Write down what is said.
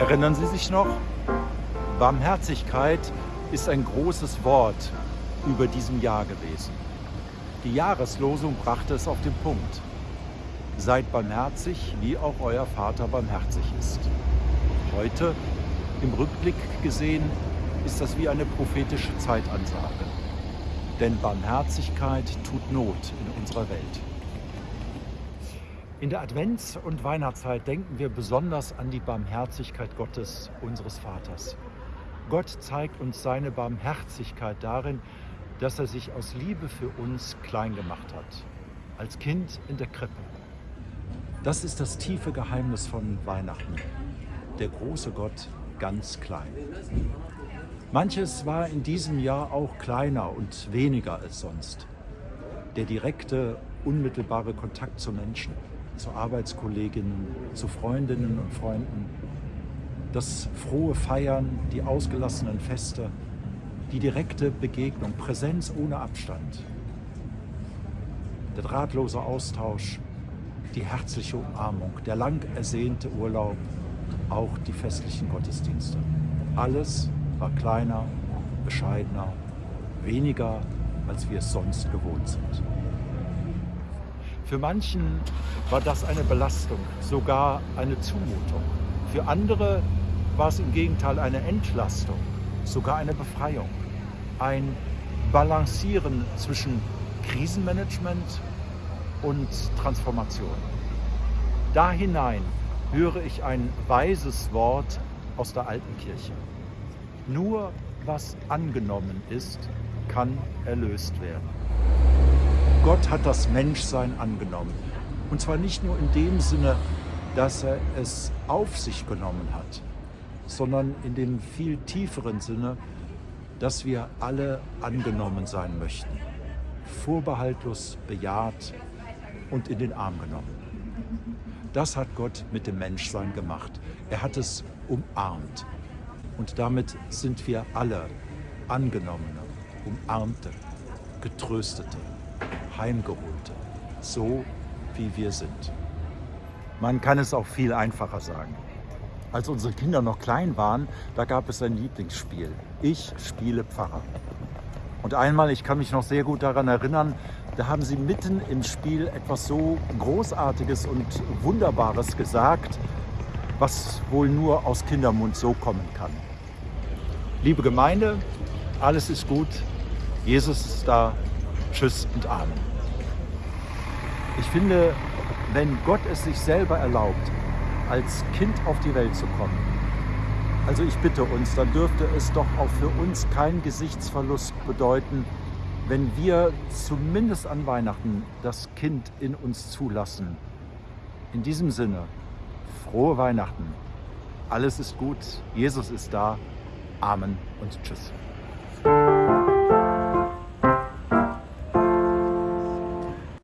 Erinnern Sie sich noch? Barmherzigkeit ist ein großes Wort über diesem Jahr gewesen. Die Jahreslosung brachte es auf den Punkt. Seid barmherzig, wie auch euer Vater barmherzig ist. Heute, im Rückblick gesehen, ist das wie eine prophetische Zeitansage. Denn Barmherzigkeit tut Not in unserer Welt. In der Advents- und Weihnachtszeit denken wir besonders an die Barmherzigkeit Gottes, unseres Vaters. Gott zeigt uns seine Barmherzigkeit darin, dass er sich aus Liebe für uns klein gemacht hat, als Kind in der Krippe. Das ist das tiefe Geheimnis von Weihnachten. Der große Gott ganz klein. Manches war in diesem Jahr auch kleiner und weniger als sonst. Der direkte, unmittelbare Kontakt zu Menschen zu Arbeitskolleginnen, zu Freundinnen und Freunden. Das frohe Feiern, die ausgelassenen Feste, die direkte Begegnung, Präsenz ohne Abstand. Der drahtlose Austausch, die herzliche Umarmung, der lang ersehnte Urlaub, auch die festlichen Gottesdienste. Alles war kleiner, bescheidener, weniger, als wir es sonst gewohnt sind. Für manchen war das eine Belastung, sogar eine Zumutung. Für andere war es im Gegenteil eine Entlastung, sogar eine Befreiung. Ein Balancieren zwischen Krisenmanagement und Transformation. Da hinein höre ich ein weises Wort aus der alten Kirche. Nur was angenommen ist, kann erlöst werden. Gott hat das Menschsein angenommen. Und zwar nicht nur in dem Sinne, dass er es auf sich genommen hat, sondern in dem viel tieferen Sinne, dass wir alle angenommen sein möchten. Vorbehaltlos bejaht und in den Arm genommen. Das hat Gott mit dem Menschsein gemacht. Er hat es umarmt. Und damit sind wir alle Angenommene, Umarmte, Getröstete heimgeholte, so wie wir sind. Man kann es auch viel einfacher sagen. Als unsere Kinder noch klein waren, da gab es ein Lieblingsspiel. Ich spiele Pfarrer. Und einmal, ich kann mich noch sehr gut daran erinnern, da haben sie mitten im Spiel etwas so Großartiges und Wunderbares gesagt, was wohl nur aus Kindermund so kommen kann. Liebe Gemeinde, alles ist gut, Jesus ist da, Tschüss und Amen. Ich finde, wenn Gott es sich selber erlaubt, als Kind auf die Welt zu kommen, also ich bitte uns, dann dürfte es doch auch für uns keinen Gesichtsverlust bedeuten, wenn wir zumindest an Weihnachten das Kind in uns zulassen. In diesem Sinne, frohe Weihnachten. Alles ist gut, Jesus ist da. Amen und Tschüss.